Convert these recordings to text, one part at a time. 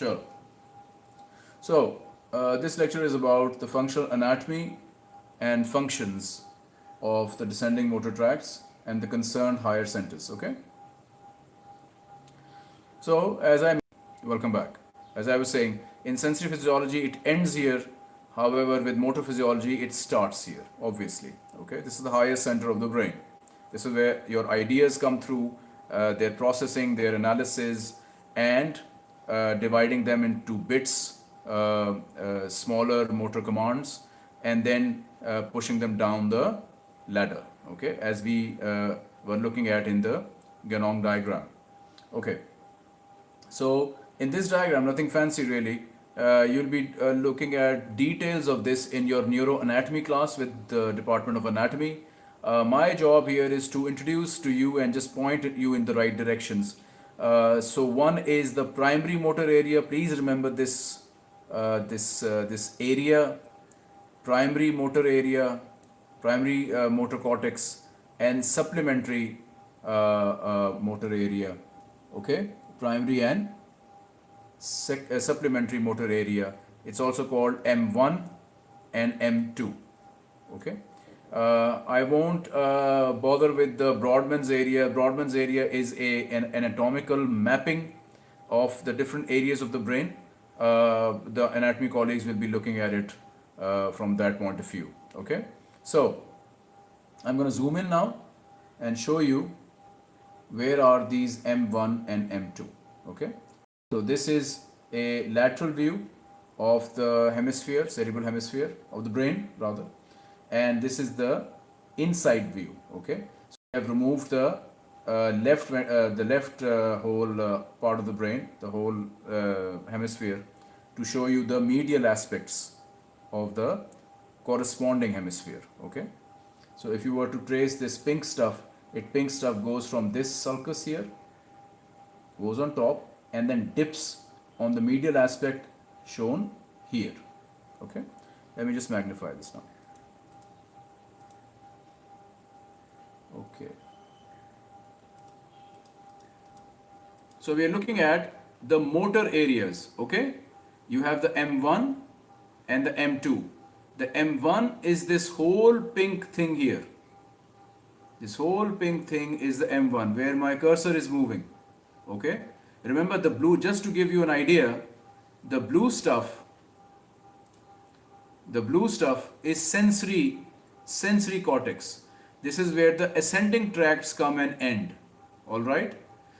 Sure. So, uh, this lecture is about the functional anatomy and functions of the descending motor tracts and the concerned higher centers. Okay. So, as I welcome back. As I was saying, in sensory physiology, it ends here. However, with motor physiology, it starts here. Obviously. Okay. This is the highest center of the brain. This is where your ideas come through, uh, their processing, their analysis, and dividing them into bits, uh, uh, smaller motor commands, and then uh, pushing them down the ladder. Okay, as we uh, were looking at in the Ganong diagram. Okay, so in this diagram, nothing fancy really. Uh, you'll be uh, looking at details of this in your neuroanatomy class with the Department of Anatomy. Uh, my job here is to introduce to you and just point you in the right directions. Uh, so one is the primary motor area. Please remember this uh, this uh, this area, primary motor area, primary uh, motor cortex, and supplementary motor area. Okay, primary and supplementary motor area. It's also called M1 and M2. Okay. Uh, I won't uh, bother with the Brodmann's area. Brodmann's area is a, an anatomical mapping of the different areas of the brain. Uh, the anatomy colleagues will be looking at it uh, from that point of view. Okay, so I'm going to zoom in now and show you where are these M1 and M2. Okay, so this is a lateral view of the hemisphere, cerebral hemisphere of the brain rather and this is the inside view okay? So I have removed the uh, left uh, the left uh, whole uh, part of the brain the whole uh, hemisphere to show you the medial aspects of the corresponding hemisphere okay? So if you were to trace this pink stuff it pink stuff goes from this sulcus here goes on top and then dips on the medial aspect shown here okay? Let me just magnify this now Okay. So we are looking at the motor areas, okay? You have the M1 and the M2. The M1 is this whole pink thing here. This whole pink thing is the M1 where my cursor is moving, okay? Remember the blue, just to give you an idea, the blue stuff, the blue stuff is sensory, sensory cortex. This is where the ascending tracts come and end. Alright?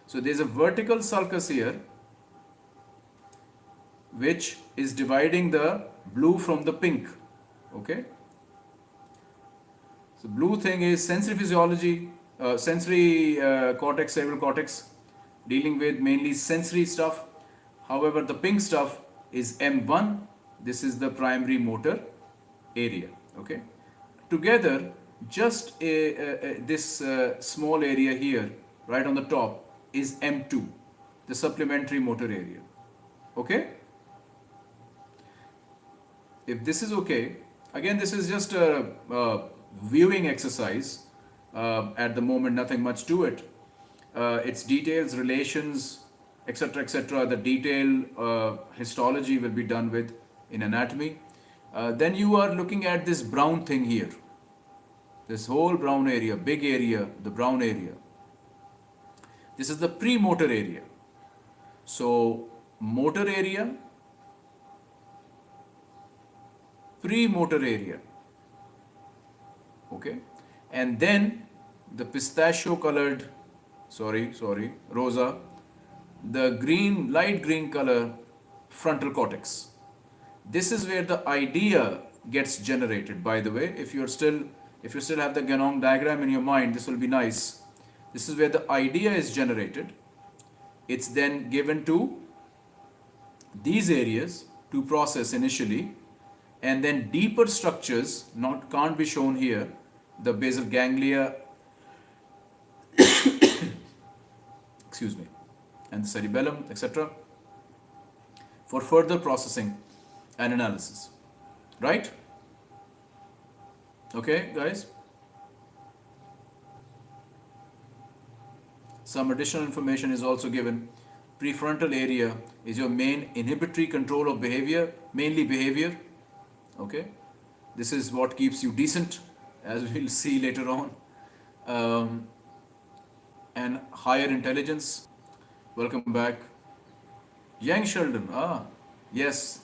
So there's a vertical sulcus here which is dividing the blue from the pink. Okay? So blue thing is sensory physiology, uh, sensory uh, cortex, cerebral cortex, dealing with mainly sensory stuff. However, the pink stuff is M1. This is the primary motor area. Okay? Together, just a, a, a, this uh, small area here right on the top is M2 the supplementary motor area. Okay? If this is okay again this is just a, a viewing exercise uh, at the moment nothing much to it. Uh, its details relations etc etc the detail uh, histology will be done with in anatomy. Uh, then you are looking at this brown thing here this whole brown area, big area, the brown area. This is the premotor area. So, motor area, premotor area. Okay. And then the pistachio colored, sorry, sorry, rosa, the green, light green color frontal cortex. This is where the idea gets generated, by the way, if you're still if you still have the Ganong diagram in your mind, this will be nice. This is where the idea is generated. It's then given to these areas to process initially and then deeper structures not can't be shown here the basal ganglia excuse me and the cerebellum etc for further processing and analysis right Okay, guys? Some additional information is also given prefrontal area is your main inhibitory control of behavior, mainly behavior. Okay, this is what keeps you decent, as we'll see later on. Um, and higher intelligence. Welcome back. Young Sheldon, ah, yes,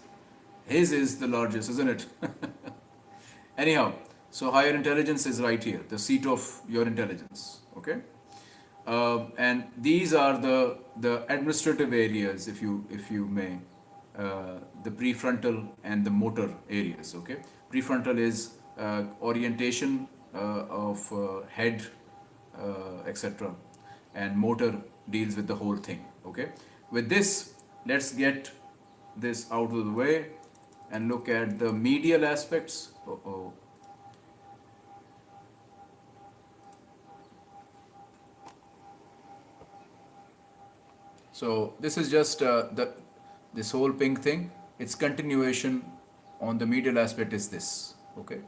his is the largest, isn't it? Anyhow, so higher intelligence is right here, the seat of your intelligence. Okay, uh, and these are the the administrative areas, if you if you may, uh, the prefrontal and the motor areas. Okay, prefrontal is uh, orientation uh, of uh, head, uh, etc., and motor deals with the whole thing. Okay, with this, let's get this out of the way and look at the medial aspects. Oh. So this is just uh, the this whole pink thing. Its continuation on the medial aspect is this. Okay,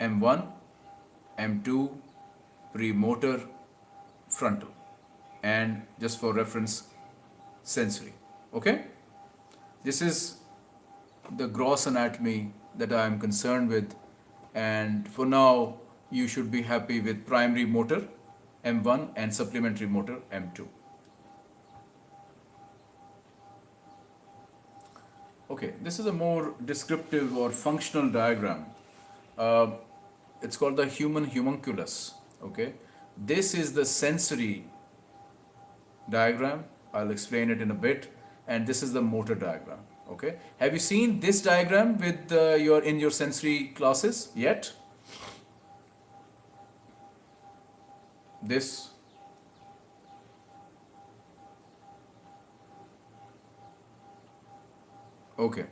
M1, M2, premotor, frontal, and just for reference, sensory. Okay, this is the gross anatomy that I am concerned with, and for now you should be happy with primary motor M1 and supplementary motor M2. Okay, this is a more descriptive or functional diagram. Uh, it's called the human homunculus. Okay, this is the sensory diagram. I'll explain it in a bit. And this is the motor diagram. Okay, have you seen this diagram with uh, your in your sensory classes yet? This Okay.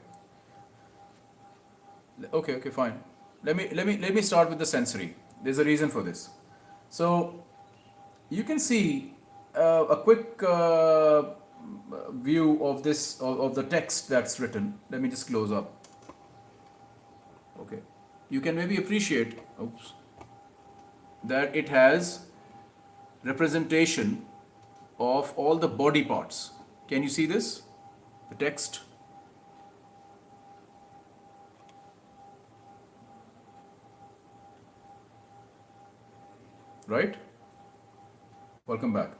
Okay, okay, fine. Let me let me let me start with the sensory. There's a reason for this. So you can see uh, a quick uh, view of this of, of the text that's written. Let me just close up. Okay. You can maybe appreciate oops, that it has representation of all the body parts. Can you see this? The text. Right? Welcome back.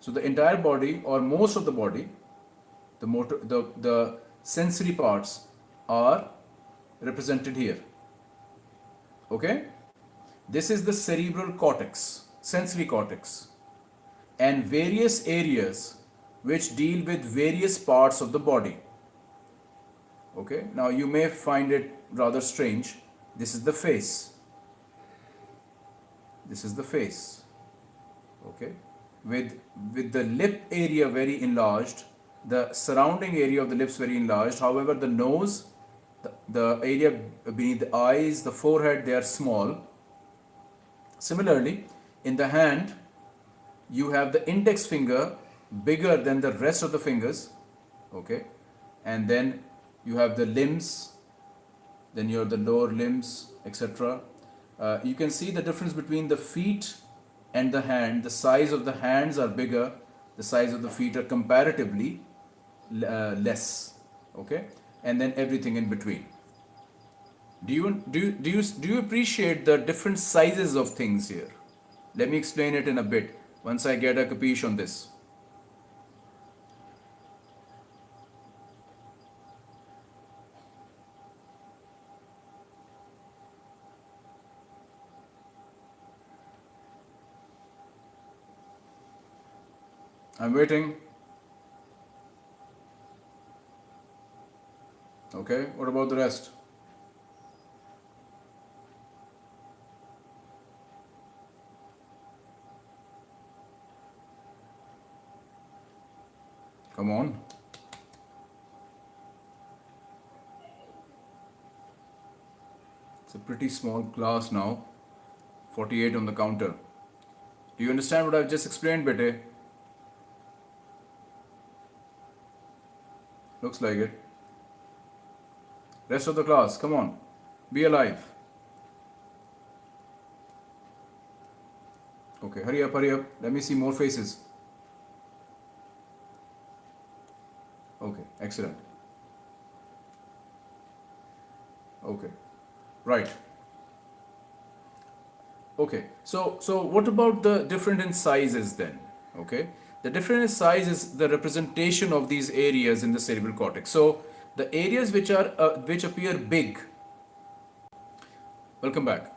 So the entire body or most of the body, the motor, the, the sensory parts are represented here. Okay? This is the cerebral cortex, sensory cortex, and various areas which deal with various parts of the body. Okay? Now you may find it rather strange. This is the face this is the face. Okay? With with the lip area very enlarged the surrounding area of the lips very enlarged however the nose the, the area beneath the eyes the forehead they are small. Similarly in the hand you have the index finger bigger than the rest of the fingers okay? And then you have the limbs then you have the lower limbs etc uh, you can see the difference between the feet and the hand. The size of the hands are bigger, the size of the feet are comparatively uh, less. Okay, and then everything in between. Do you, do, you, do, you, do you appreciate the different sizes of things here? Let me explain it in a bit once I get a capiche on this. I'm waiting. Okay, what about the rest? Come on. It's a pretty small class now. 48 on the counter. Do you understand what I've just explained, Bete? Looks like it. Rest of the class, come on. Be alive. Okay, hurry up, hurry up. Let me see more faces. Okay, excellent. Okay, right. Okay, so so what about the different in sizes then? Okay, the different size is the representation of these areas in the cerebral cortex. So the areas which are uh, which appear big. Welcome back.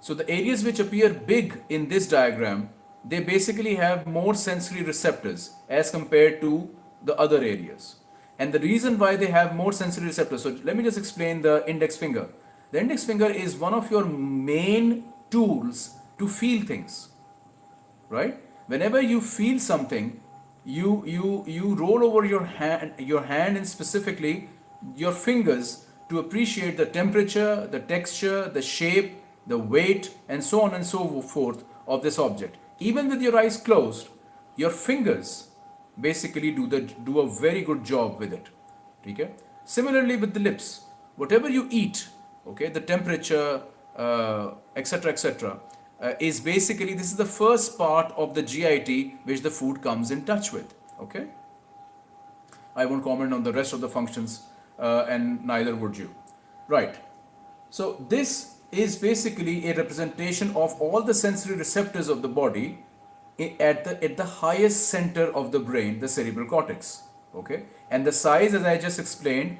So the areas which appear big in this diagram, they basically have more sensory receptors as compared to the other areas. And the reason why they have more sensory receptors, so let me just explain the index finger. The index finger is one of your main tools to feel things, right? Whenever you feel something, you you you roll over your hand your hand and specifically your fingers to appreciate the temperature, the texture, the shape, the weight, and so on and so forth of this object. Even with your eyes closed, your fingers basically do the do a very good job with it. Okay? Similarly with the lips, whatever you eat, okay, the temperature, etc., uh, etc., uh, is basically this is the first part of the GIT which the food comes in touch with. Okay. I won't comment on the rest of the functions, uh, and neither would you. Right. So this is basically a representation of all the sensory receptors of the body at the at the highest center of the brain the cerebral cortex okay and the size as i just explained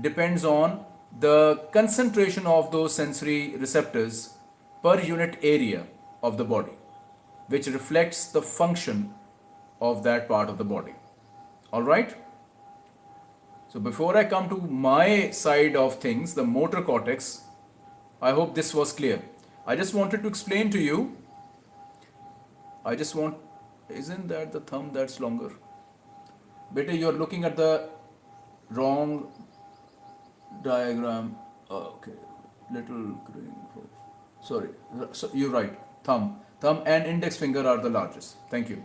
depends on the concentration of those sensory receptors per unit area of the body which reflects the function of that part of the body all right so before i come to my side of things the motor cortex i hope this was clear i just wanted to explain to you I just want, isn't that the thumb that's longer? Better you're looking at the wrong diagram. Okay, little green. Sorry, so you're right. Thumb, thumb and index finger are the largest. Thank you.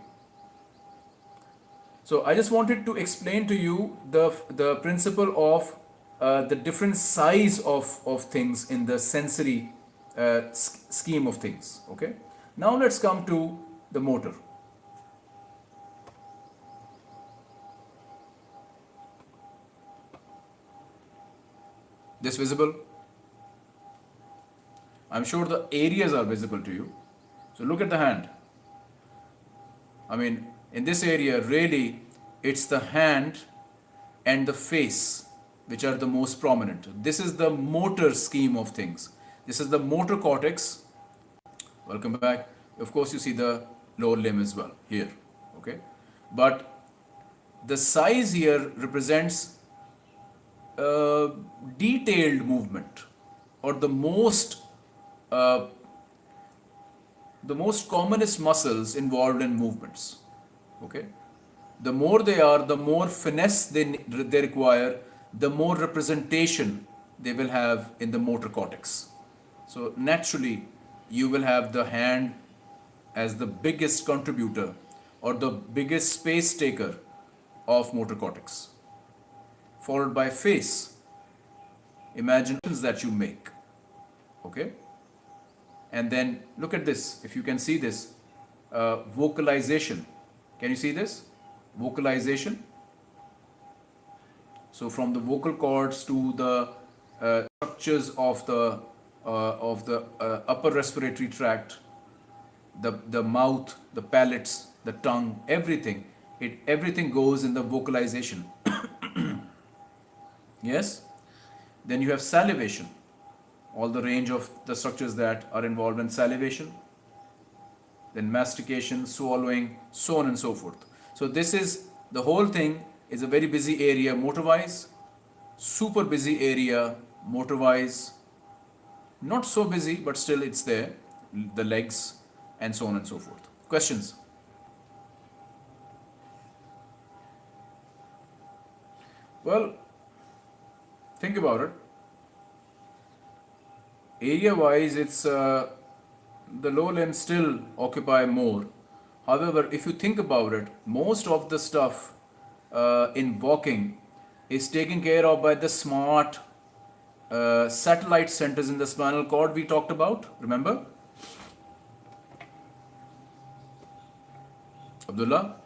So I just wanted to explain to you the the principle of uh, the different size of of things in the sensory uh, scheme of things. Okay. Now let's come to the motor. This visible? I'm sure the areas are visible to you. So look at the hand. I mean, in this area, really, it's the hand and the face which are the most prominent. This is the motor scheme of things. This is the motor cortex. Welcome back. Of course, you see the lower limb as well here okay but the size here represents uh, detailed movement or the most uh, the most commonest muscles involved in movements okay the more they are the more finesse they, they require the more representation they will have in the motor cortex so naturally you will have the hand as the biggest contributor or the biggest space taker of motor cortex. Followed by face, imaginations that you make. Okay? And then look at this, if you can see this, uh, vocalization. Can you see this? Vocalization. So from the vocal cords to the uh, structures of the uh, of the uh, upper respiratory tract the, the mouth, the palates, the tongue, everything. It, everything goes in the vocalization. yes? Then you have salivation. All the range of the structures that are involved in salivation. Then mastication, swallowing, so on and so forth. So this is, the whole thing is a very busy area motor-wise, super busy area motor-wise, not so busy, but still it's there, the legs, and so on and so forth. Questions? Well, think about it. Area wise, it's uh, the lower limbs still occupy more. However, if you think about it, most of the stuff uh, in walking is taken care of by the smart uh, satellite centers in the spinal cord we talked about. Remember? Abdullah?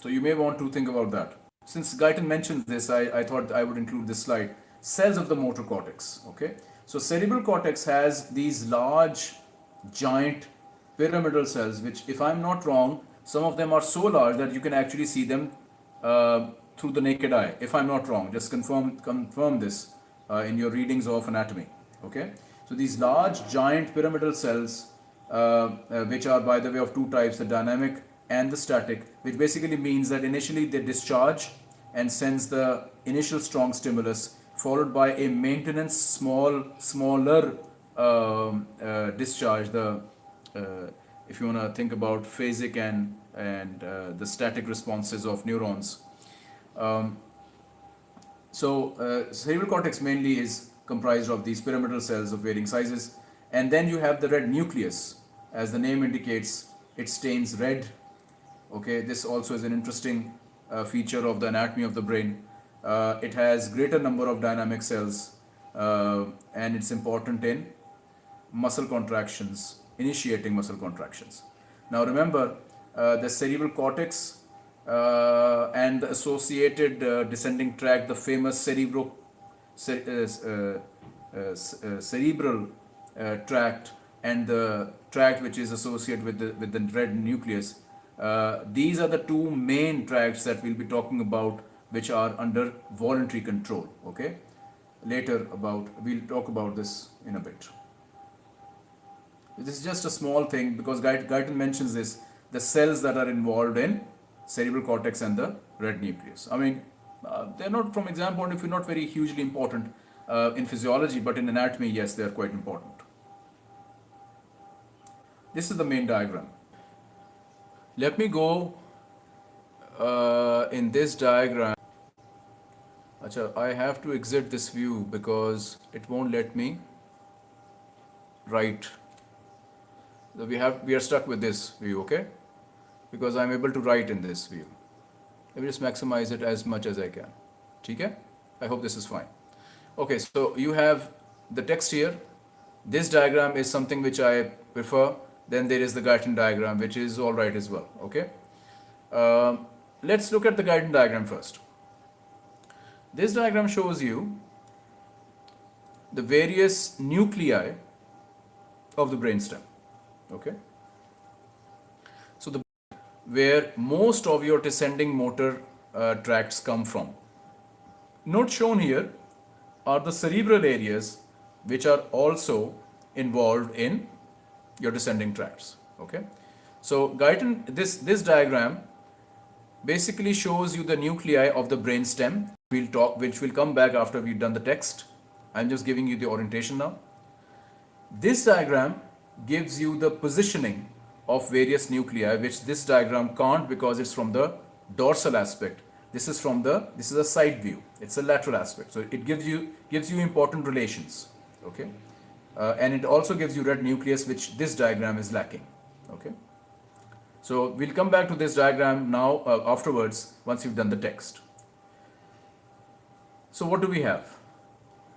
So you may want to think about that. Since Guyton mentioned this, I, I thought I would include this slide. Cells of the motor cortex. Okay. So cerebral cortex has these large, giant pyramidal cells, which, if I'm not wrong, some of them are so large that you can actually see them uh, through the naked eye. If I'm not wrong, just confirm confirm this uh, in your readings of anatomy. Okay. So these large, giant pyramidal cells, uh, uh which are by the way of two types, the dynamic and the static, which basically means that initially they discharge and sends the initial strong stimulus followed by a maintenance small smaller um, uh, discharge the uh, if you want to think about phasic and and uh, the static responses of neurons. Um, so uh, cerebral cortex mainly is comprised of these pyramidal cells of varying sizes. And then you have the red nucleus. As the name indicates it stains red. Okay this also is an interesting uh, feature of the anatomy of the brain uh, it has greater number of dynamic cells uh, and it's important in muscle contractions, initiating muscle contractions. Now remember uh, the cerebral cortex uh, and the associated uh, descending tract, the famous cerebro, uh, cerebral tract and the tract which is associated with the, with the red nucleus. these are the two main tracts that we'll be talking about which are under voluntary control okay? Later about we'll talk about this in a bit. This is just a small thing because Guyton mentions this the cells that are involved in cerebral cortex and the red nucleus. I mean uh, they're not from exam point of view not very hugely important. Uh, in physiology but in anatomy yes they are quite important. This is the main diagram. Let me go uh, in this diagram Achha, I have to exit this view because it won't let me write. So we have we are stuck with this view, okay? Because I'm able to write in this view. Let me just maximize it as much as I can. Okay? I hope this is fine. Okay, so you have the text here. This diagram is something which I prefer. Then there is the Guyton diagram, which is all right as well. Okay. Um, let's look at the Guyton diagram first. This diagram shows you the various nuclei of the brainstem. Okay. So the where most of your descending motor uh, tracts come from. Not shown here are the cerebral areas which are also involved in your descending tracts. Okay. So Guyton, this, this diagram basically shows you the nuclei of the brainstem we'll talk, which will come back after we've done the text. I'm just giving you the orientation now. This diagram gives you the positioning of various nuclei, which this diagram can't because it's from the dorsal aspect. This is from the, this is a side view. It's a lateral aspect. So it gives you, gives you important relations. Okay. Uh, and it also gives you red nucleus, which this diagram is lacking. Okay. So we'll come back to this diagram now uh, afterwards once you've done the text. So what do we have?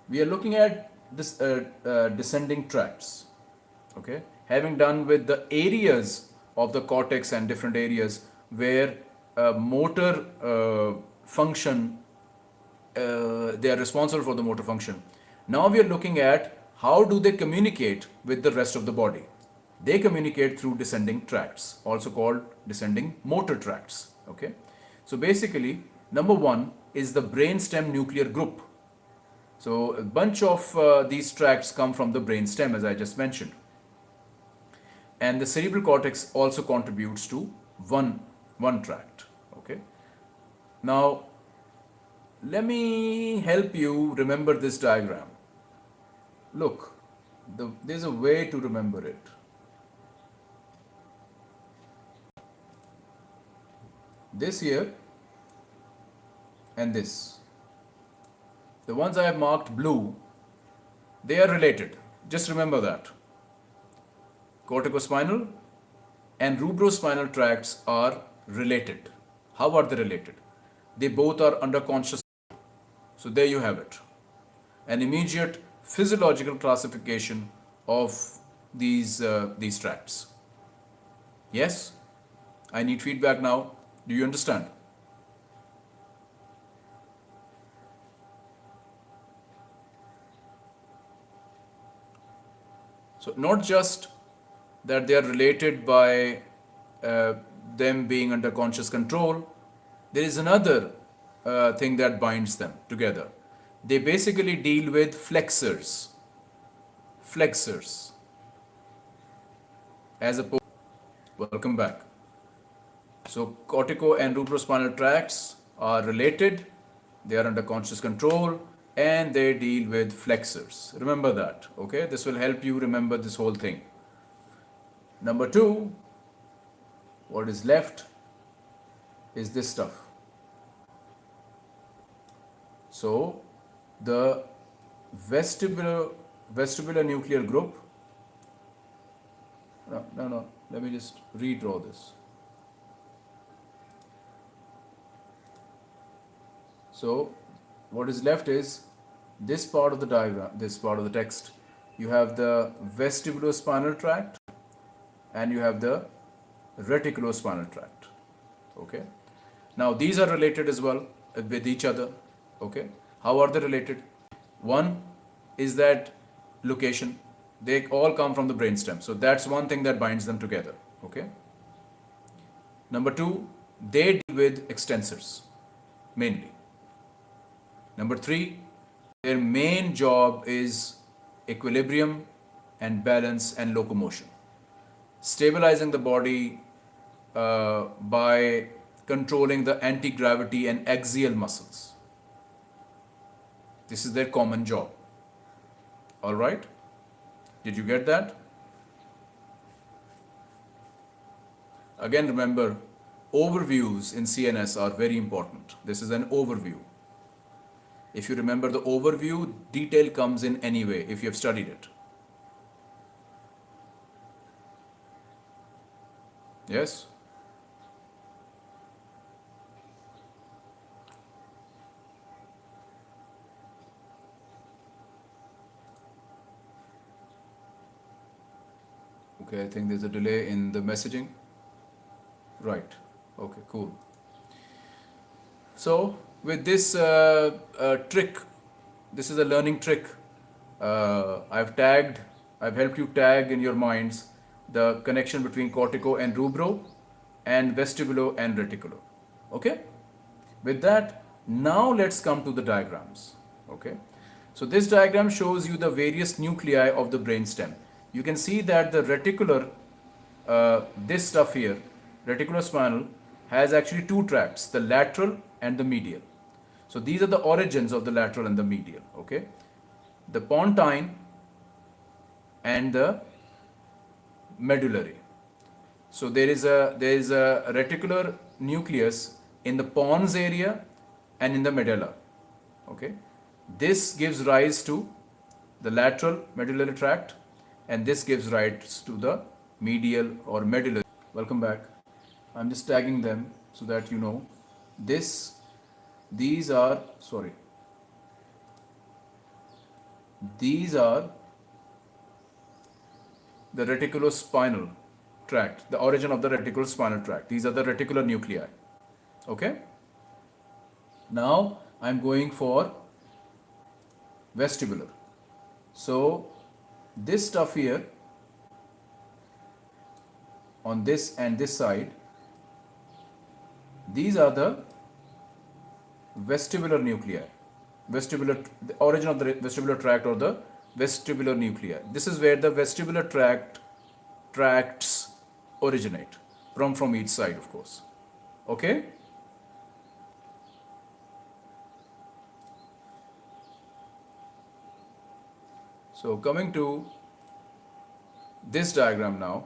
We are looking at this uh, uh, descending tracts. Okay, having done with the areas of the cortex and different areas where uh, motor function uh, they are responsible for the motor function. Now we are looking at how do they communicate with the rest of the body. They communicate through descending tracts, also called descending motor tracts. Okay, so basically, number one, is the brainstem nuclear group. So a bunch of uh, these tracts come from the brainstem as I just mentioned. And the cerebral cortex also contributes to one, one tract. Okay. Now, let me help you remember this diagram. Look, the, there's a way to remember it. This here and this. The ones I have marked blue, they are related. Just remember that. Corticospinal and rubrospinal tracts are related. How are they related? They both are under conscious. So there you have it. An immediate physiological classification of these, uh, these tracts. Yes? I need feedback now. Do you understand? So not just that they are related by uh, them being under conscious control, there is another uh, thing that binds them together. They basically deal with flexors. Flexors. As opposed, welcome back. So cortico and rubrospinal tracts are related, they are under conscious control, and they deal with flexors. Remember that, okay? This will help you remember this whole thing. Number two, what is left is this stuff. So the vestibular vestibular nuclear group. No, no, no. Let me just redraw this. So what is left is this part of the diagram, this part of the text. You have the vestibulospinal tract and you have the reticulospinal tract. Okay. Now these are related as well with each other. Okay. How are they related? One is that location. They all come from the brainstem. So that's one thing that binds them together. Okay. Number two, they deal with extensors mainly. Number three, their main job is equilibrium and balance and locomotion. Stabilizing the body uh, by controlling the anti-gravity and axial muscles. This is their common job. All right? Did you get that? Again, remember, overviews in CNS are very important. This is an overview. If you remember the overview, detail comes in anyway if you have studied it. Yes? Okay, I think there's a delay in the messaging. Right. Okay, cool. So, with this uh, uh, trick, this is a learning trick. Uh, I've tagged, I've helped you tag in your minds the connection between cortico and rubro and vestibulo and reticulo. Okay? With that, now let's come to the diagrams. Okay? So this diagram shows you the various nuclei of the brainstem. You can see that the reticular, uh, this stuff here, reticular spinal has actually two tracts, the lateral and the medial. So these are the origins of the lateral and the medial, okay? The pontine and the medullary. So there is a there is a reticular nucleus in the pons area and in the medulla. Okay, this gives rise to the lateral medullary tract, and this gives rise to the medial or medullary. Welcome back. I'm just tagging them so that you know this. These are sorry. These are the reticulospinal tract, the origin of the reticulospinal tract. These are the reticular nuclei. Okay. Now I'm going for vestibular. So this stuff here on this and this side, these are the vestibular nuclei. Vestibular, the origin of the vestibular tract or the vestibular nuclei. This is where the vestibular tract tracts originate from from each side of course. Okay? So coming to this diagram now,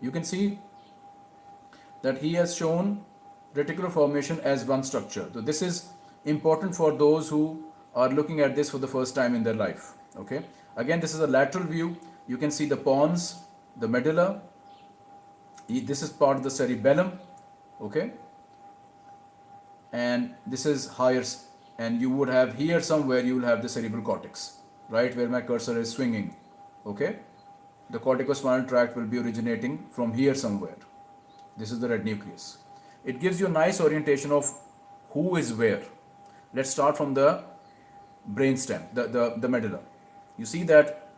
you can see that he has shown reticular formation as one structure. So this is important for those who are looking at this for the first time in their life. Okay. Again, this is a lateral view. You can see the pons, the medulla. This is part of the cerebellum. Okay. And this is higher, and you would have here somewhere you will have the cerebral cortex, right where my cursor is swinging. Okay. The corticospinal tract will be originating from here somewhere. This is the red nucleus. It gives you a nice orientation of who is where. Let's start from the brainstem, the, the, the medulla. You see that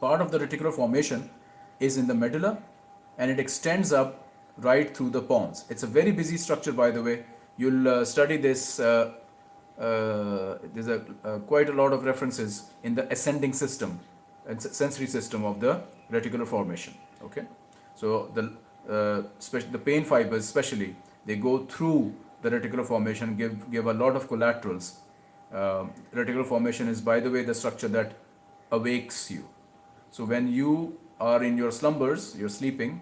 part of the reticular formation is in the medulla and it extends up right through the pons. It's a very busy structure, by the way. You'll uh, study this. Uh, uh, there's a, uh, quite a lot of references in the ascending system and sensory system of the reticular formation. Okay, so the uh, the pain fibers, especially, they go through the reticular formation, give give a lot of collaterals. Uh, reticular formation is, by the way, the structure that awakes you. So when you are in your slumbers, you're sleeping,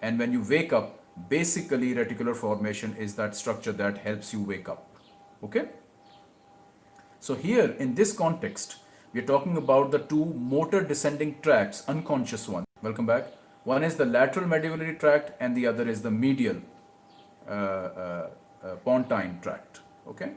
and when you wake up, basically reticular formation is that structure that helps you wake up. Okay? So here in this context, we're talking about the two motor descending tracts, unconscious one. Welcome back. One is the lateral medullary tract and the other is the medial uh, uh, uh, pontine tract. Okay.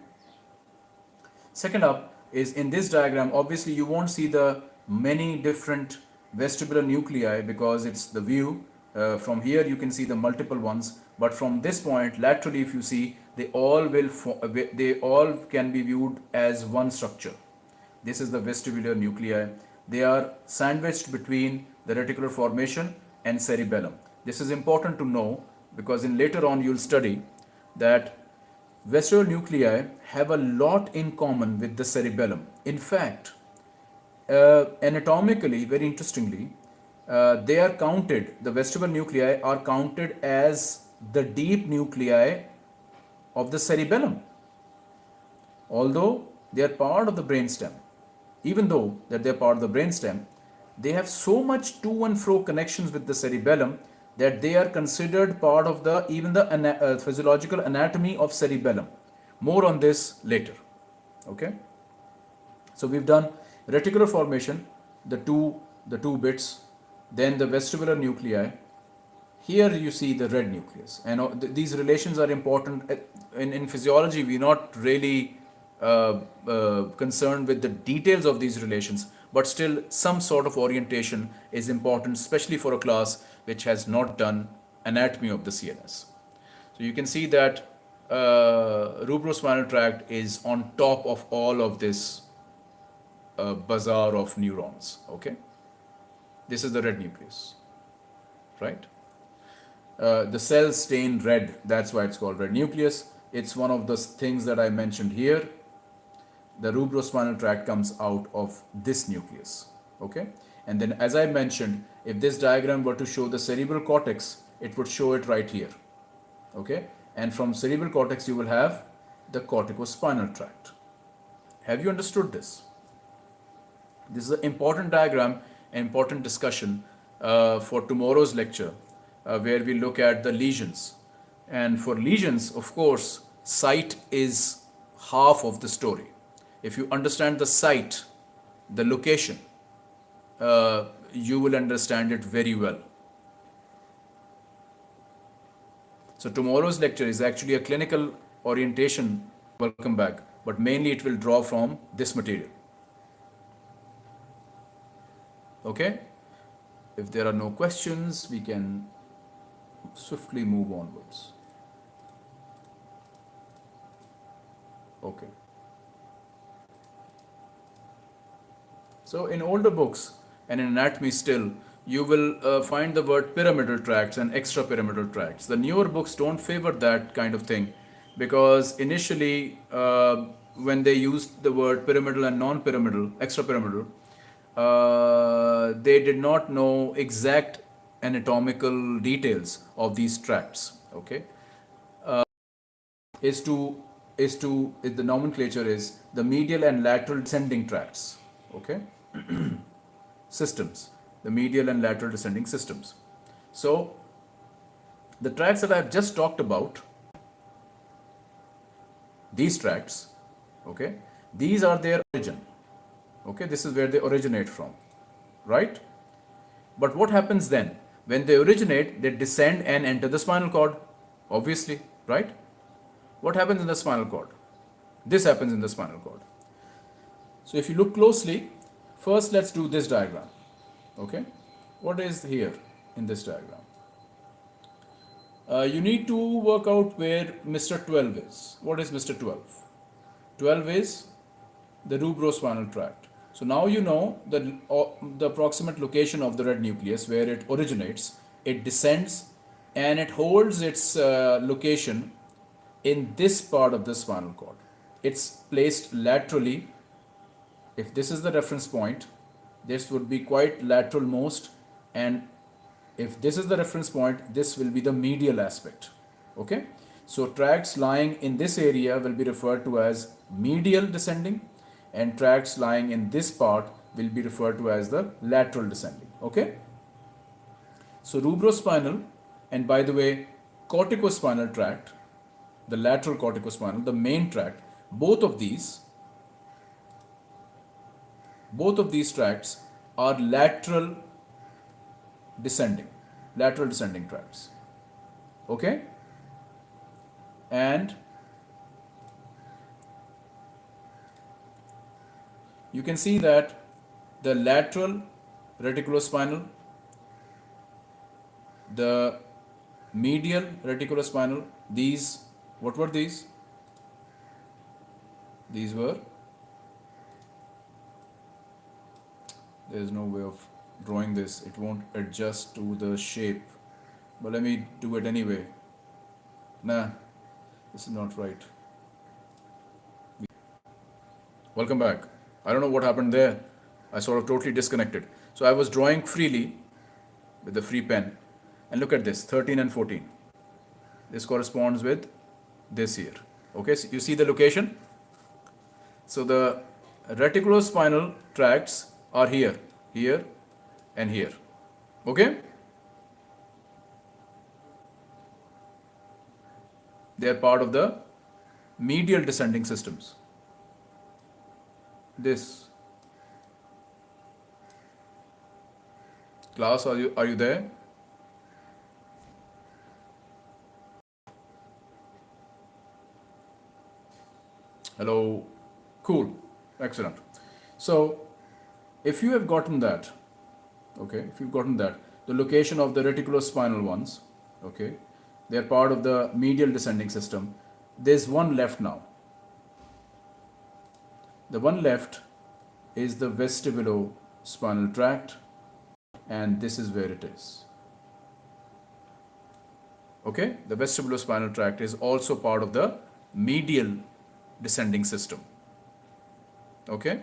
Second up is in this diagram, obviously you won't see the many different vestibular nuclei because it's the view. Uh, from here you can see the multiple ones, but from this point laterally if you see they all will uh, they all can be viewed as one structure. This is the vestibular nuclei. They are sandwiched between the reticular formation and cerebellum. This is important to know because in later on you'll study that vestibular nuclei have a lot in common with the cerebellum. In fact, uh, anatomically, very interestingly, uh, they are counted, the vestibular nuclei are counted as the deep nuclei of the cerebellum. Although they are part of the brainstem, even though that they are part of the brainstem, they have so much to and fro connections with the cerebellum that they are considered part of the even the ana uh, physiological anatomy of cerebellum. More on this later. Okay. So we've done reticular formation, the two the two bits, then the vestibular nuclei. Here you see the red nucleus, and uh, th these relations are important. Uh, in, in physiology, we're not really uh, uh, concerned with the details of these relations, but still some sort of orientation is important, especially for a class which has not done anatomy of the CNS. So you can see that uh, rubrospinal tract is on top of all of this uh, bazaar of neurons. Okay, this is the red nucleus, right? Uh, the cells stain red. That's why it's called red nucleus. It's one of the things that I mentioned here. The rubrospinal tract comes out of this nucleus. Okay, and then as I mentioned, if this diagram were to show the cerebral cortex, it would show it right here. Okay, and from cerebral cortex you will have the corticospinal tract. Have you understood this? This is an important diagram, an important discussion uh, for tomorrow's lecture uh, where we look at the lesions. And for lesions, of course, site is half of the story. If you understand the site, the location, uh, you will understand it very well. So tomorrow's lecture is actually a clinical orientation, welcome back, but mainly it will draw from this material. Okay? If there are no questions, we can swiftly move onwards. Okay. So in older books and in anatomy still, you will uh, find the word pyramidal tracts and extrapyramidal tracts. The newer books don't favor that kind of thing because initially uh, when they used the word pyramidal and non-pyramidal, extrapyramidal, uh, they did not know exact anatomical details of these tracts. Okay, uh, is to is to is the nomenclature is the medial and lateral descending tracts. Okay, systems, the medial and lateral descending systems. So the tracts that I've just talked about, these tracts, okay, these are their origin Okay, this is where they originate from, right? But what happens then? When they originate, they descend and enter the spinal cord, obviously, right? What happens in the spinal cord? This happens in the spinal cord. So if you look closely, first let's do this diagram. Okay, what is here in this diagram? Uh, you need to work out where Mr. 12 is. What is Mr. 12? 12 is the rubrospinal tract. So now you know the, uh, the approximate location of the red nucleus where it originates. It descends and it holds its uh, location in this part of the spinal cord. It's placed laterally. If this is the reference point, this would be quite lateral most and if this is the reference point, this will be the medial aspect. Okay. So tracts lying in this area will be referred to as medial descending and tracts lying in this part will be referred to as the lateral descending. Okay. So rubrospinal and by the way corticospinal tract, the lateral corticospinal, the main tract, both of these, both of these tracts are lateral descending, lateral descending tracts. Okay and you can see that the lateral reticulospinal, the medial reticulospinal, these, what were these? These were, there is no way of drawing this, it won't adjust to the shape, but let me do it anyway. Nah, this is not right. Welcome back. I don't know what happened there. I sort of totally disconnected. So I was drawing freely with the free pen. And look at this, 13 and 14. This corresponds with this here. Okay, so you see the location? So the reticulospinal tracts are here, here and here. Okay? They are part of the medial descending systems. This class, are you are you there? Hello, cool, excellent. So, if you have gotten that, okay, if you've gotten that, the location of the reticulospinal ones, okay, they're part of the medial descending system. There's one left now. The one left is the vestibulospinal tract and this is where it is. Okay, the vestibulospinal tract is also part of the medial descending system. Okay,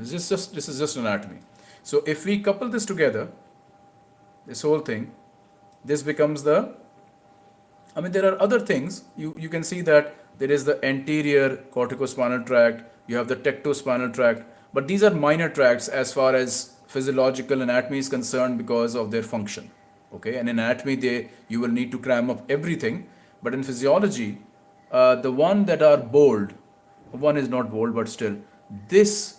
this is just this is just anatomy. So if we couple this together, this whole thing, this becomes the I mean, there are other things. You, you can see that there is the anterior corticospinal tract, you have the tectospinal tract, but these are minor tracts as far as physiological anatomy is concerned because of their function. Okay, and in anatomy, they you will need to cram up everything, but in physiology, uh, the one that are bold, one is not bold, but still, this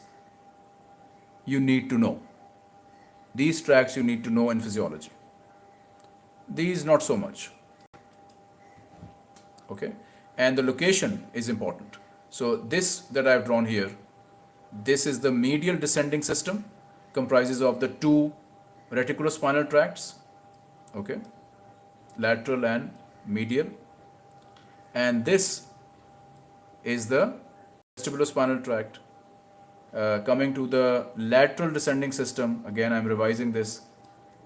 you need to know. These tracts you need to know in physiology. These not so much. Okay? And the location is important. So this that I've drawn here this is the medial descending system comprises of the two reticulospinal tracts okay? Lateral and medial. And this is the vestibulospinal tract uh, coming to the lateral descending system again I'm revising this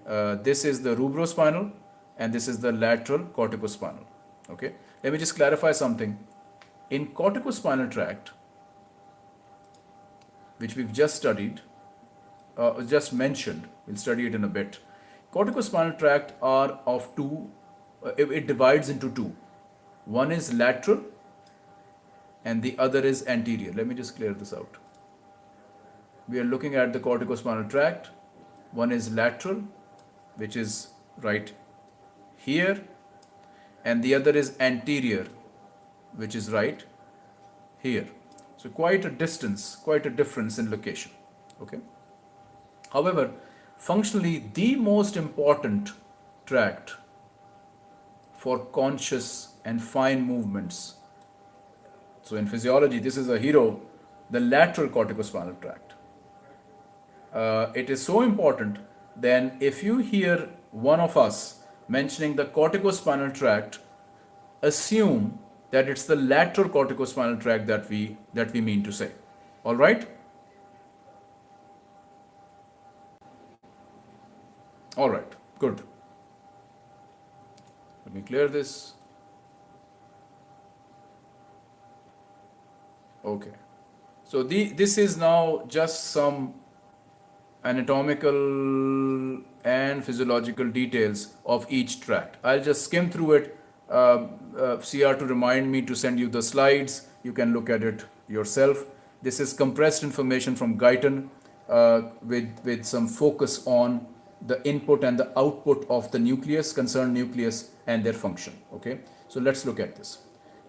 uh, this is the rubrospinal and this is the lateral corticospinal okay let me just clarify something. In corticospinal tract, which we've just studied, uh, just mentioned, we'll study it in a bit. Corticospinal tract are of two, uh, it, it divides into two. One is lateral and the other is anterior. Let me just clear this out. We are looking at the corticospinal tract. One is lateral, which is right here. And the other is anterior which is right here. So quite a distance quite a difference in location. Okay? However functionally the most important tract for conscious and fine movements. So in physiology this is a hero the lateral corticospinal tract uh, it is so important then if you hear one of us mentioning the corticospinal tract, assume that it's the lateral corticospinal tract that we that we mean to say. All right? All right, good. Let me clear this. Okay. So the, this is now just some anatomical and physiological details of each tract. I'll just skim through it. Uh, uh, CR to remind me to send you the slides. You can look at it yourself. This is compressed information from Guyton uh, with, with some focus on the input and the output of the nucleus, concerned nucleus and their function. Okay, so let's look at this.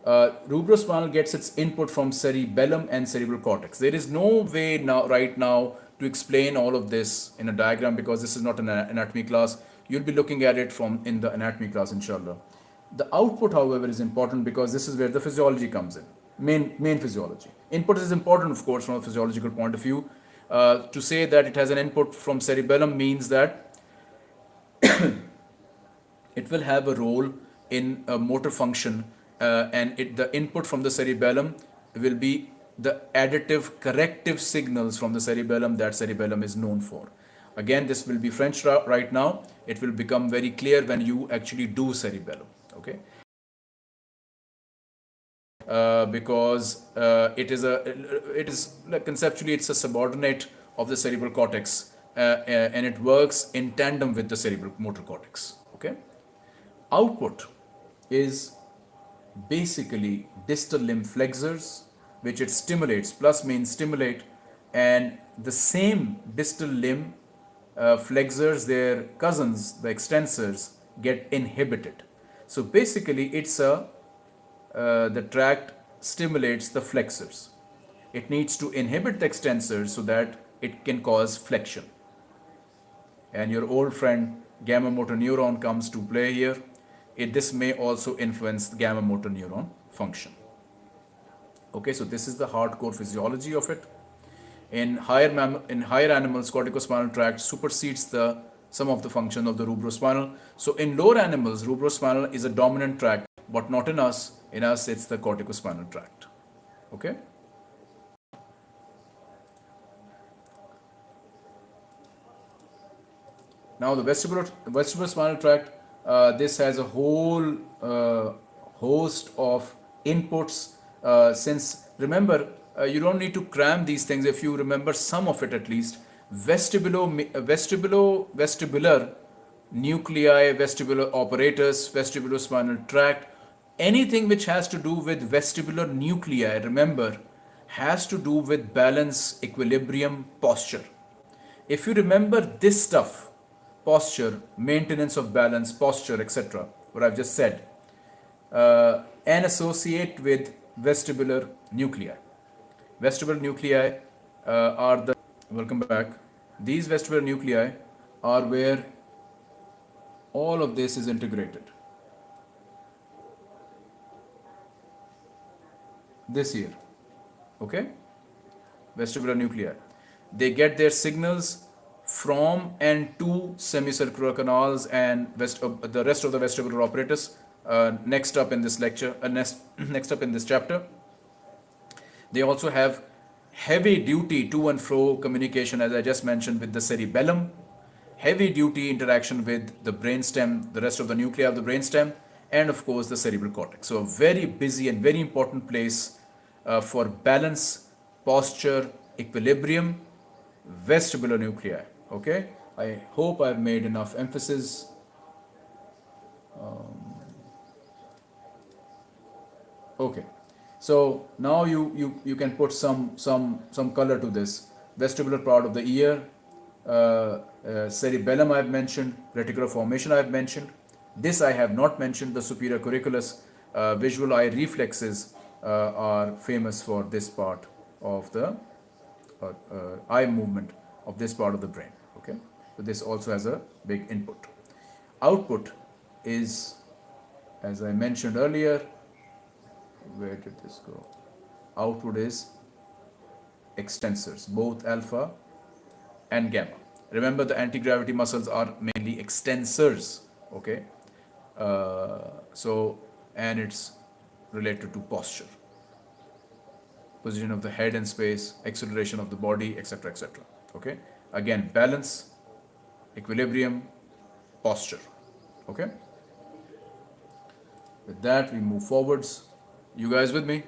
Uh, rubrospinal gets its input from cerebellum and cerebral cortex. There is no way now, right now, to explain all of this in a diagram because this is not an anatomy class. You'll be looking at it from in the anatomy class, inshallah. The output, however, is important because this is where the physiology comes in. Main, main physiology. Input is important, of course, from a physiological point of view. Uh, to say that it has an input from cerebellum means that it will have a role in a motor function uh, and it, the input from the cerebellum will be the additive corrective signals from the cerebellum that cerebellum is known for. Again, this will be French right now. It will become very clear when you actually do cerebellum. Okay. Uh, because uh, it is a it is like conceptually it's a subordinate of the cerebral cortex uh, uh and it works in tandem with the cerebral motor cortex okay output is basically distal limb flexors which it stimulates plus means stimulate and the same distal limb uh, flexors their cousins the extensors get inhibited. So basically it's a uh, the tract stimulates the flexors. It needs to inhibit the extensors so that it can cause flexion. And your old friend gamma motor neuron comes to play here. It, this may also influence the gamma motor neuron function. Okay, so this is the hardcore physiology of it. In higher, in higher animals, corticospinal tract supersedes the some of the function of the rubrospinal. So in lower animals, rubrospinal is a dominant tract, but not in us. In us, it's the corticospinal tract. Okay. Now the vestibular, vestibulospinal tract uh, this has a whole uh, host of inputs uh, since remember uh, you don't need to cram these things if you remember some of it at least vestibulo vestibulo vestibular nuclei vestibular apparatus vestibulospinal tract anything which has to do with vestibular nuclei remember has to do with balance equilibrium posture if you remember this stuff posture, maintenance of balance, posture, etc. What I've just said. Uh, and associate with vestibular nuclei. Vestibular nuclei uh, are the, welcome back, these vestibular nuclei are where all of this is integrated. This here, okay? Vestibular nuclei. They get their signals from and to semicircular canals and west, uh, the rest of the vestibular apparatus uh, next up in this lecture, uh, next, next up in this chapter. They also have heavy duty to and fro communication as I just mentioned with the cerebellum, heavy duty interaction with the brainstem, the rest of the nuclei of the brainstem, and of course the cerebral cortex. So a very busy and very important place uh, for balance, posture, equilibrium, vestibular nuclei okay I hope I've made enough emphasis um, okay. So now you you you can put some some some color to this. Vestibular part of the ear uh, uh, cerebellum I've mentioned reticular formation I've mentioned. This I have not mentioned the superior colliculus uh, visual eye reflexes uh, are famous for this part of the uh, uh, eye movement of this part of the brain okay? So this also has a big input. Output is as I mentioned earlier where did this go output is extensors both alpha and gamma remember the anti-gravity muscles are mainly extensors okay uh, so and it's related to posture position of the head in space, acceleration of the body, etc. etc. Okay. Again, balance, equilibrium, posture. Okay. With that, we move forwards. You guys with me?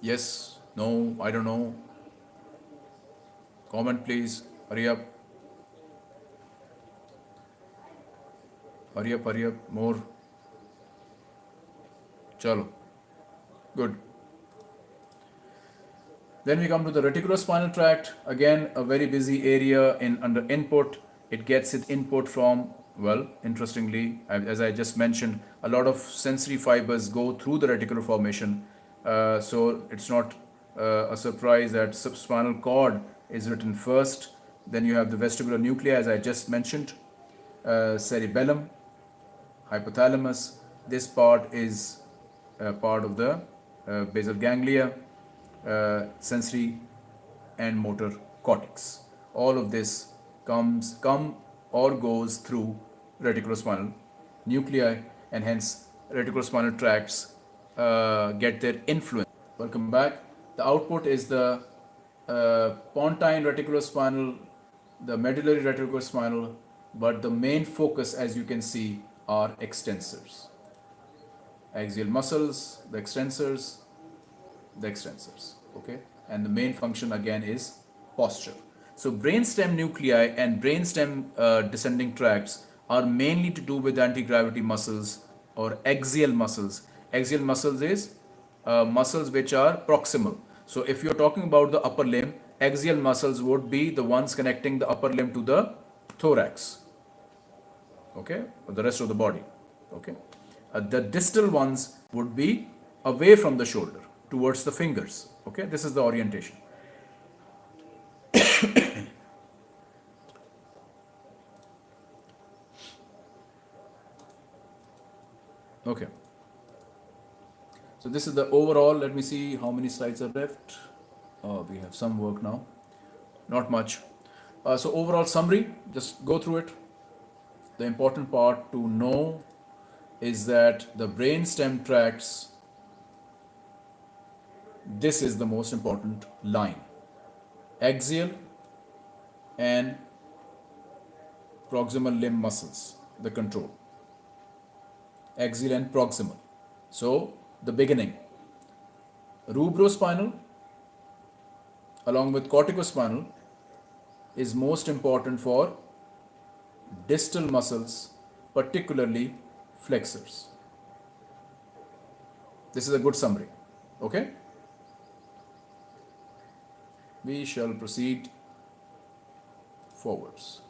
Yes, no, I don't know. Comment please. Hurry up. Hurry up, hurry up. More. Chalo. Good. Then we come to the reticulospinal tract. Again, a very busy area in under input. It gets its input from, well, interestingly, as I just mentioned, a lot of sensory fibers go through the reticular formation. Uh, so it's not uh, a surprise that subspinal cord is written first. Then you have the vestibular nuclei, as I just mentioned, uh, cerebellum, hypothalamus. This part is uh, part of the uh, basal ganglia, uh, sensory and motor cortex. All of this comes come or goes through reticulospinal nuclei and hence reticulospinal tracts uh, get their influence. Welcome back. The output is the uh, pontine reticulospinal, the medullary reticulospinal, but the main focus as you can see are extensors. Axial muscles, the extensors, the extensors, okay? And the main function again is posture. So brainstem nuclei and brainstem uh, descending tracts are mainly to do with anti-gravity muscles or axial muscles. Axial muscles is uh, muscles which are proximal. So if you're talking about the upper limb, axial muscles would be the ones connecting the upper limb to the thorax. Okay, or the rest of the body. Okay, uh, the distal ones would be away from the shoulder towards the fingers. Okay, this is the orientation. Okay. So this is the overall, let me see how many slides are left. Oh, we have some work now. Not much. Uh, so overall summary, just go through it. The important part to know is that the brain stem tracts, this is the most important line. Axial and proximal limb muscles, the control. Axial and proximal. So the beginning. Rubrospinal along with corticospinal is most important for distal muscles, particularly flexors. This is a good summary. Okay? We shall proceed forwards.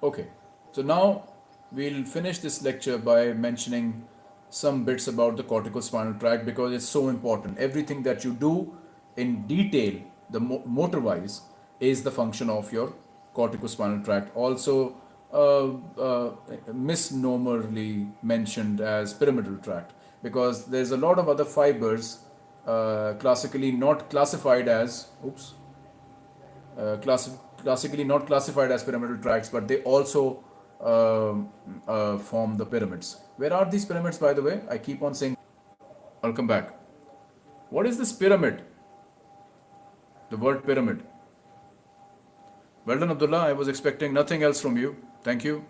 Okay, so now we'll finish this lecture by mentioning some bits about the corticospinal tract because it's so important. Everything that you do in detail, the mo motor wise, is the function of your corticospinal tract. Also, uh, uh, misnomerly mentioned as pyramidal tract because there's a lot of other fibers uh, classically not classified as oops uh, class, classically not classified as pyramidal tracts but they also um, uh, form the pyramids. Where are these pyramids, by the way? I keep on saying, I'll come back. What is this pyramid? The word pyramid. Well done, Abdullah. I was expecting nothing else from you. Thank you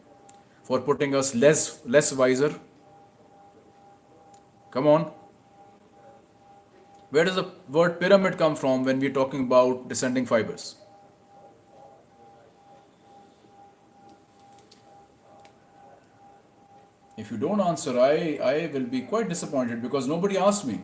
for putting us less, less wiser. Come on. Where does the word pyramid come from when we're talking about descending fibers? If you don't answer, I, I will be quite disappointed because nobody asked me.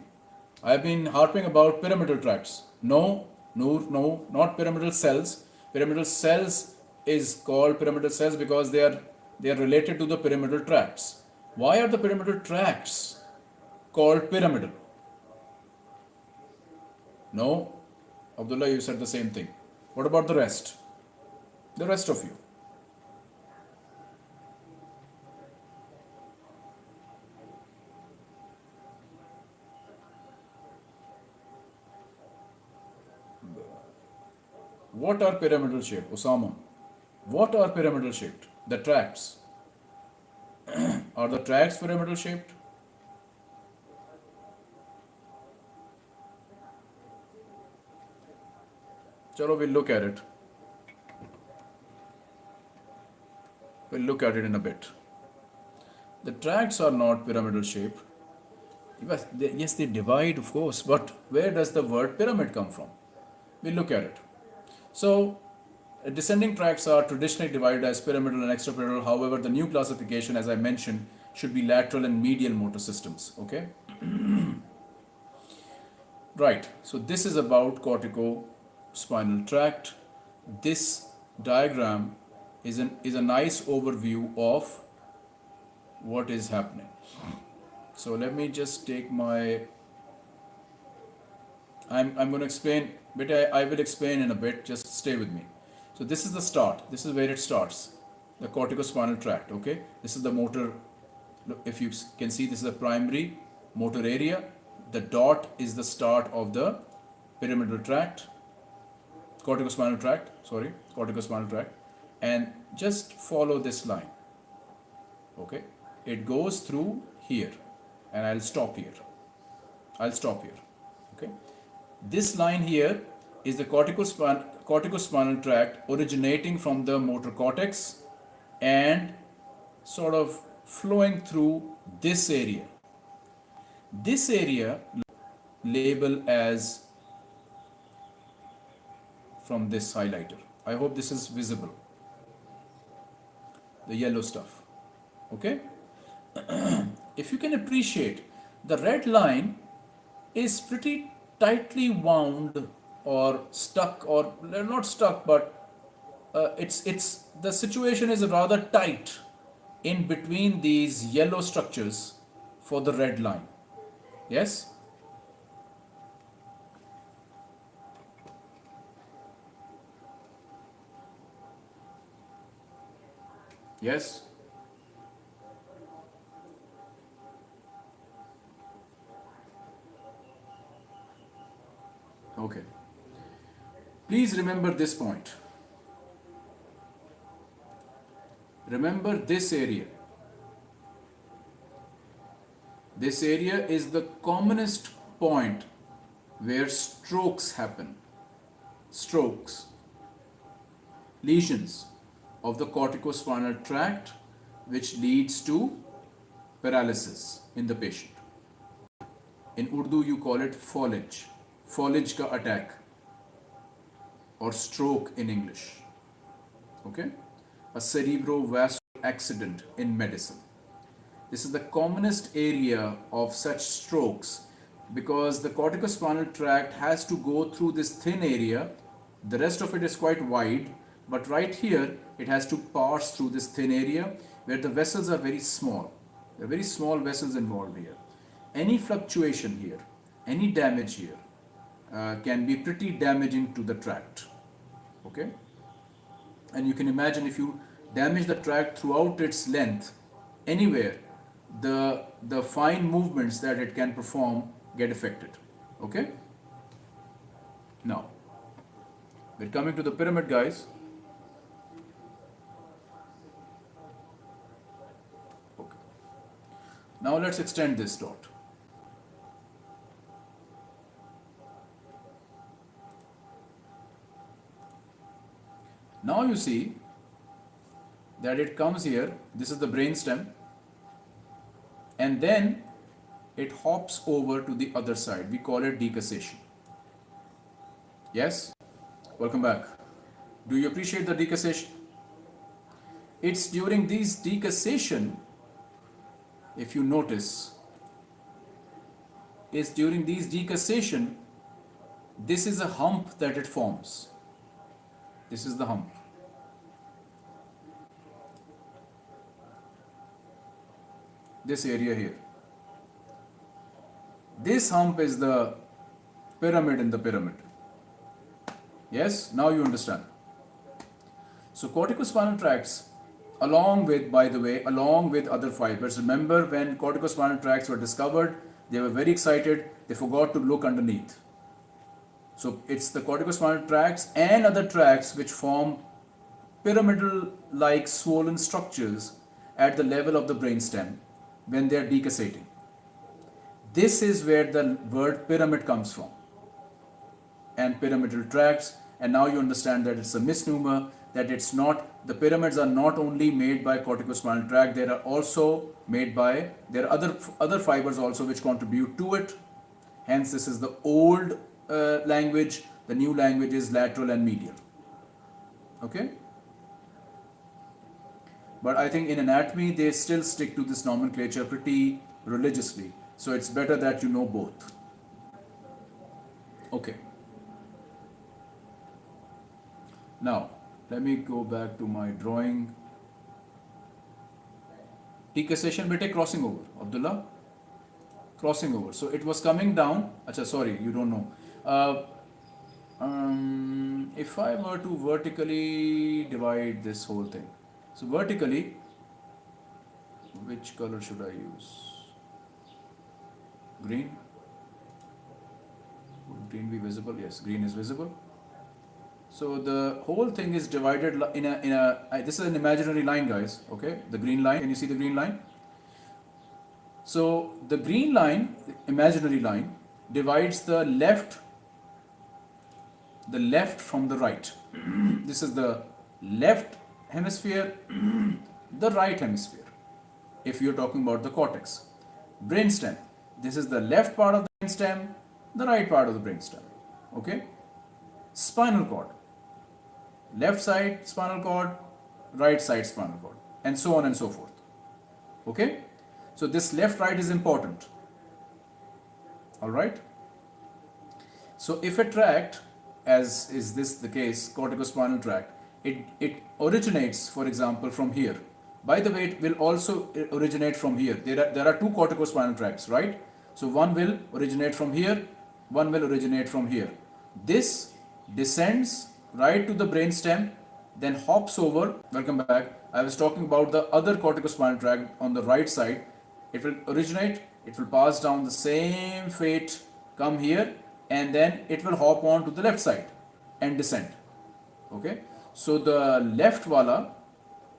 I've been harping about pyramidal tracts. No, no, no, not pyramidal cells. Pyramidal cells is called pyramidal cells because they are they are related to the pyramidal tracts. Why are the pyramidal tracts called pyramidal? No, Abdullah, you said the same thing. What about the rest? The rest of you. What are pyramidal shaped? Osama. What are pyramidal shaped? The tracts. Are the tracks pyramidal shaped? Chalo, we'll look at it. We'll look at it in a bit. The tracks are not pyramidal they, yes, they divide, of course, but where does the word pyramid come from? We'll look at it. So, uh, descending tracts are traditionally divided as pyramidal and extrapyramidal. However, the new classification, as I mentioned, should be lateral and medial motor systems. Okay. right. So this is about cortico-spinal tract. This diagram is an is a nice overview of what is happening. So let me just take my. I'm I'm going to explain, but I, I will explain in a bit. Just stay with me. So this is the start. This is where it starts. The corticospinal tract. Okay. This is the motor. Look, if you can see, this is the primary motor area. The dot is the start of the pyramidal tract. Corticospinal tract. Sorry, corticospinal tract. And just follow this line. Okay. It goes through here, and I'll stop here. I'll stop here. This line here is the corticospinal corticospinal tract originating from the motor cortex and sort of flowing through this area. This area label as from this highlighter. I hope this is visible. The yellow stuff. Okay? if you can appreciate, the red line is pretty tightly wound or stuck or not stuck but uh, it's it's the situation is rather tight in between these yellow structures for the red line. Yes? Yes Please remember this point. Remember this area. This area is the commonest point where strokes happen. Strokes. Lesions of the corticospinal tract which leads to paralysis in the patient. In Urdu you call it fallage. Fallage ka attack or stroke in English. Okay? A cerebrovascular accident in medicine. This is the commonest area of such strokes because the corticospinal tract has to go through this thin area. The rest of it is quite wide, but right here it has to pass through this thin area where the vessels are very small. There are very small vessels involved here. Any fluctuation here, any damage here uh, can be pretty damaging to the tract okay? And you can imagine if you damage the tract throughout its length anywhere the the fine movements that it can perform get affected okay? Now we're coming to the pyramid guys. Okay. Now let's extend this dot Now you see that it comes here, this is the brain stem, and then it hops over to the other side. We call it decussation. Yes? Welcome back. Do you appreciate the decussation? It's during these decussation, if you notice, is during these decussation, this is a hump that it forms. This is the hump. This area here. This hump is the pyramid in the pyramid. Yes, now you understand. So corticospinal tracts along with, by the way, along with other fibers. Remember when corticospinal tracts were discovered, they were very excited, they forgot to look underneath. So it's the corticospinal tracts and other tracts which form pyramidal like swollen structures at the level of the brainstem when they are decussating. This is where the word pyramid comes from. And pyramidal tracts and now you understand that it's a misnomer that it's not the pyramids are not only made by corticospinal tract they are also made by there are other other fibers also which contribute to it. Hence this is the old uh, language. The new language is lateral and medial. Okay but I think in anatomy they still stick to this nomenclature pretty religiously. So it's better that you know both. Okay. Now let me go back to my drawing. Decussation bete crossing over. Abdullah? Crossing over. So it was coming down. Acha sorry you don't know. Uh, um, if I were to vertically divide this whole thing so vertically which color should I use green would green be visible yes green is visible so the whole thing is divided in a, in a this is an imaginary line guys, okay? The green line, can you see the green line? So the green line, imaginary line, divides the left, the left from the right. this is the left hemisphere, the right hemisphere, if you're talking about the cortex. Brainstem, this is the left part of the brainstem, the right part of the brainstem, okay? Spinal cord, left side spinal cord, right side spinal cord, and so on and so forth. Okay? So this left right is important. Alright? So if a tract, as is this the case, corticospinal tract, it, it originates, for example, from here. By the way, it will also originate from here. There are, there are two corticospinal tracts, right? So one will originate from here, one will originate from here. This descends right to the brain stem, then hops over, welcome back, I was talking about the other corticospinal tract on the right side. It will originate, it will pass down the same fate, come here, and then it will hop on to the left side and descend. Okay, so the left wala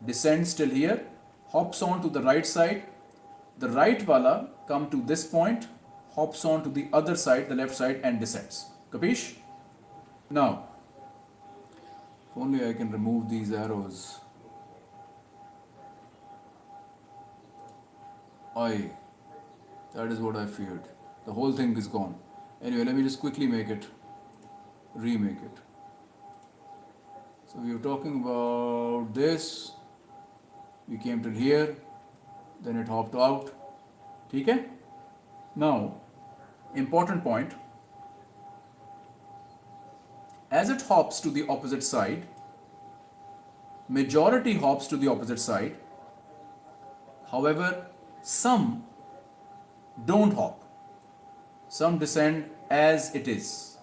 descends till here, hops on to the right side, the right wala come to this point, hops on to the other side, the left side and descends. Capish? Now, if only I can remove these arrows. I, that is what I feared. The whole thing is gone. Anyway, let me just quickly make it, remake it. So we were talking about this. We came till here, then it hopped out. Okay? Now, important point as it hops to the opposite side, majority hops to the opposite side. However, some don't hop. Some descend as it is,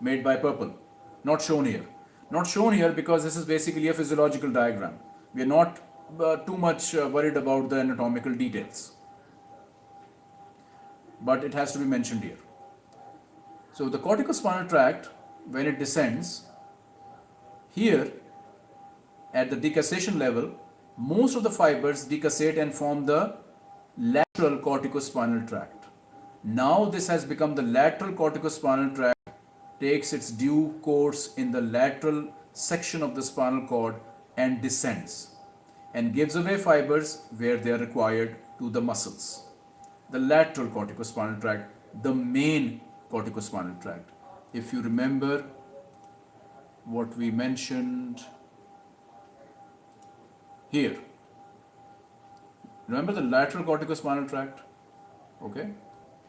made by purple, not shown here. Not shown here because this is basically a physiological diagram. We are not uh, too much uh, worried about the anatomical details. But it has to be mentioned here. So the corticospinal tract, when it descends, here at the decussation level, most of the fibers decussate and form the lateral corticospinal tract. Now this has become the lateral corticospinal tract takes its due course in the lateral section of the spinal cord and descends and gives away fibers where they are required to the muscles. The lateral corticospinal tract, the main corticospinal tract. If you remember what we mentioned here, remember the lateral corticospinal tract? Okay,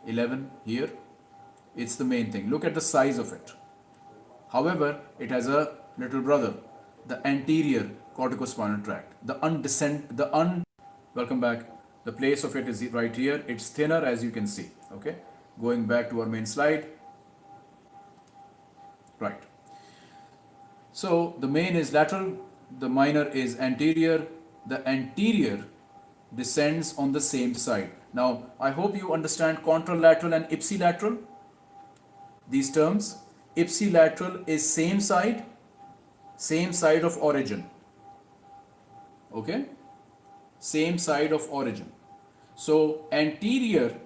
11 here, it's the main thing. Look at the size of it. However, it has a little brother, the anterior corticospinal tract. The undescend, the un, welcome back. The place of it is right here. It's thinner as you can see. Okay going back to our main slide right so the main is lateral the minor is anterior the anterior descends on the same side now I hope you understand contralateral and ipsilateral these terms ipsilateral is same side same side of origin Okay? Same side of origin. So anterior,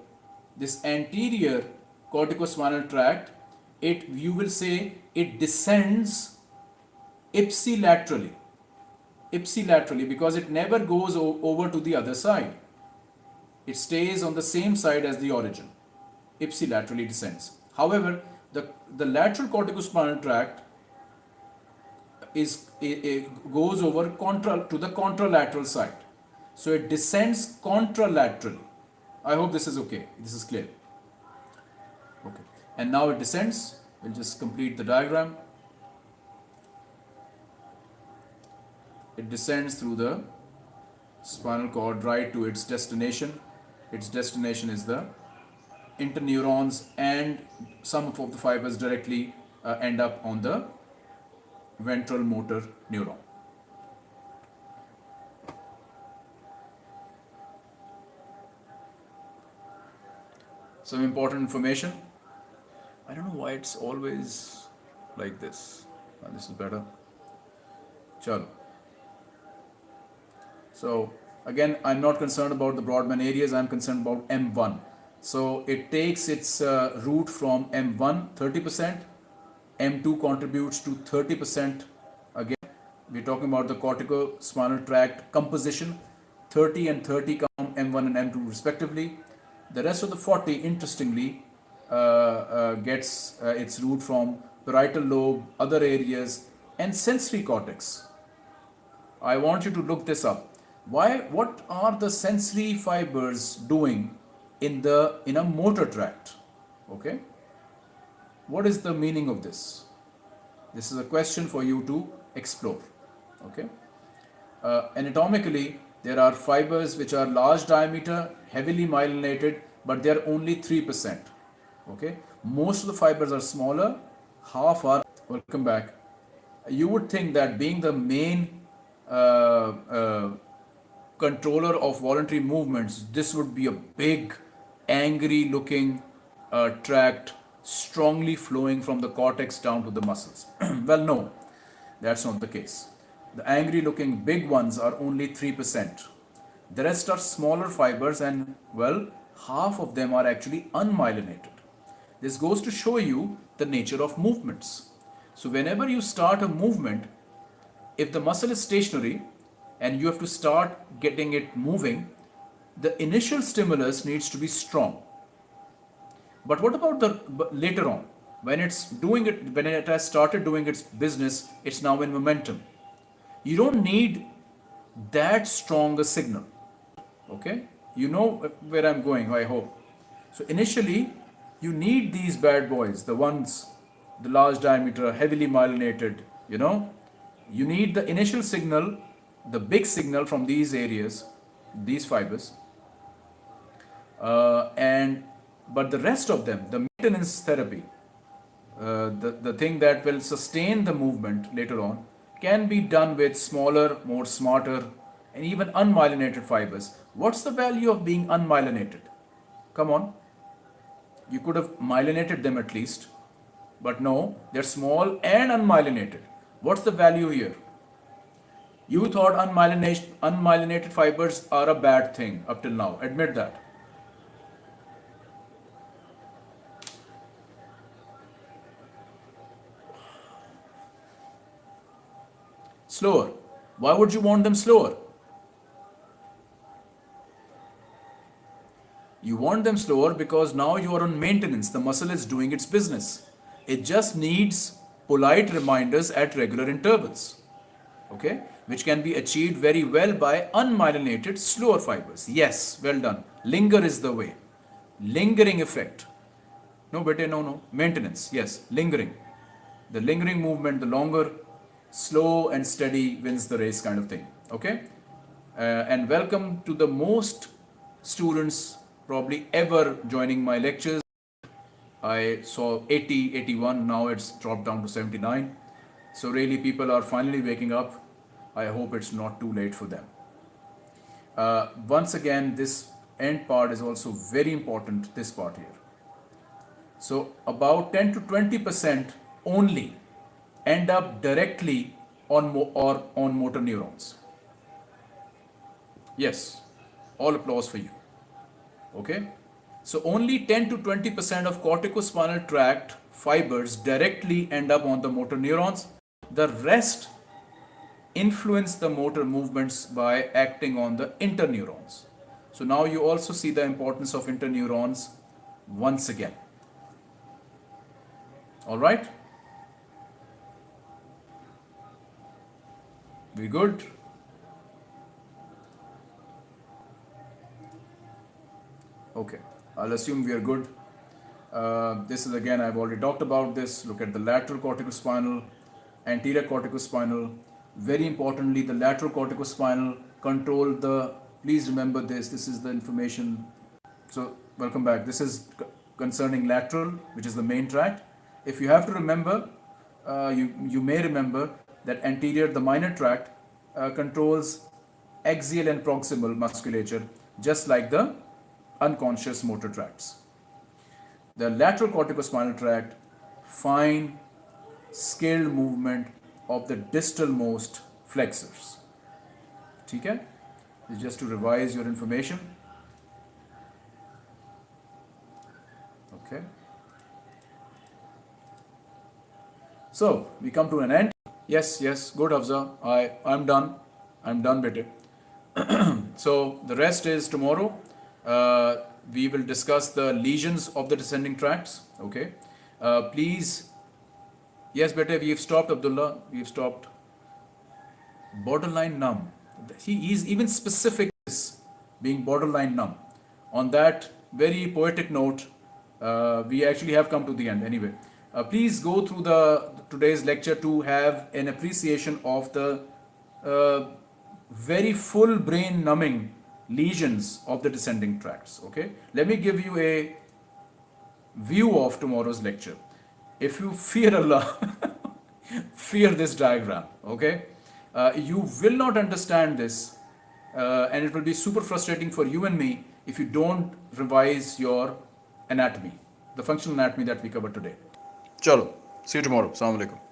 this anterior corticospinal tract, it you will say it descends ipsilaterally. Ipsilaterally because it never goes over to the other side. It stays on the same side as the origin. Ipsilaterally descends. However, the, the lateral corticospinal tract is it, it goes over contra to the contralateral side. So it descends contralaterally. I hope this is okay. This is clear. Okay. And now it descends. We'll just complete the diagram. It descends through the spinal cord right to its destination. Its destination is the interneurons and some of the fibers directly uh, end up on the ventral motor neuron. Some important information. I don't know why it's always like this. Uh, this is better. Chalo. So again, I'm not concerned about the Brodmann areas. I'm concerned about M1. So it takes its uh, root from M1 30% M2 contributes to 30%. Again, we're talking about the corticospinal tract composition. 30 and 30 come M1 and M2 respectively. The rest of the 40, interestingly, uh, uh, gets uh, its root from parietal lobe, other areas, and sensory cortex. I want you to look this up. Why? What are the sensory fibers doing in the in a motor tract? Okay. What is the meaning of this? This is a question for you to explore. Okay. Uh, anatomically, there are fibers which are large diameter, heavily myelinated, but they are only 3%. Okay. Most of the fibers are smaller, half are, welcome back. You would think that being the main uh, uh, controller of voluntary movements, this would be a big, angry looking uh, tract strongly flowing from the cortex down to the muscles. well, no, that's not the case. The angry looking big ones are only 3%. The rest are smaller fibers and, well, half of them are actually unmyelinated. This goes to show you the nature of movements. So whenever you start a movement, if the muscle is stationary and you have to start getting it moving, the initial stimulus needs to be strong but what about the later on? When it's doing it, when it has started doing its business, it's now in momentum. You don't need that strong a signal. Okay? You know where I'm going, I hope. So initially, you need these bad boys, the ones, the large diameter, heavily myelinated, you know. You need the initial signal, the big signal from these areas, these fibers. Uh, and but the rest of them, the maintenance therapy, uh, the, the thing that will sustain the movement later on, can be done with smaller, more smarter, and even unmyelinated fibers. What's the value of being unmyelinated? Come on. You could have myelinated them at least. But no, they're small and unmyelinated. What's the value here? You thought unmyelinated, unmyelinated fibers are a bad thing up till now. Admit that. Slower. Why would you want them slower? You want them slower because now you are on maintenance. The muscle is doing its business. It just needs polite reminders at regular intervals. Okay? Which can be achieved very well by unmyelinated slower fibers. Yes, well done. Linger is the way. Lingering effect. No, better, no, no. Maintenance. Yes, lingering. The lingering movement, the longer slow and steady wins the race kind of thing okay? Uh, and welcome to the most students probably ever joining my lectures. I saw 80 81 now it's dropped down to 79 so really people are finally waking up. I hope it's not too late for them. Uh, once again this end part is also very important this part here. So about 10 to 20 percent only end up directly on or on motor neurons. Yes, all applause for you. Okay? So only 10 to 20% of corticospinal tract fibers directly end up on the motor neurons. The rest influence the motor movements by acting on the interneurons. So now you also see the importance of interneurons once again. All right? We good? Okay, I'll assume we are good. Uh, this is again, I've already talked about this. Look at the lateral corticospinal, anterior corticospinal. Very importantly, the lateral corticospinal control the, please remember this, this is the information. So, welcome back. This is concerning lateral, which is the main tract. If you have to remember, uh, you, you may remember that anterior, the minor tract, uh, controls axial and proximal musculature, just like the unconscious motor tracts. The lateral corticospinal tract, fine, scaled movement of the distal most flexors. Okay? Just to revise your information. Okay. So we come to an end. Yes, yes, good Hafza. I I'm done. I'm done with it. so the rest is tomorrow. Uh, we will discuss the lesions of the descending tracts. Okay. Uh, please. Yes, better. We've stopped Abdullah. We've stopped. Borderline numb. He is even specific being borderline numb. On that very poetic note, uh, we actually have come to the end anyway. Uh, please go through the today's lecture to have an appreciation of the uh, very full brain numbing lesions of the descending tracts. Okay, let me give you a view of tomorrow's lecture. If you fear Allah, fear this diagram. Okay, uh, you will not understand this, uh, and it will be super frustrating for you and me if you don't revise your anatomy, the functional anatomy that we covered today. Chalo, see you tomorrow. Assalamu alaikum.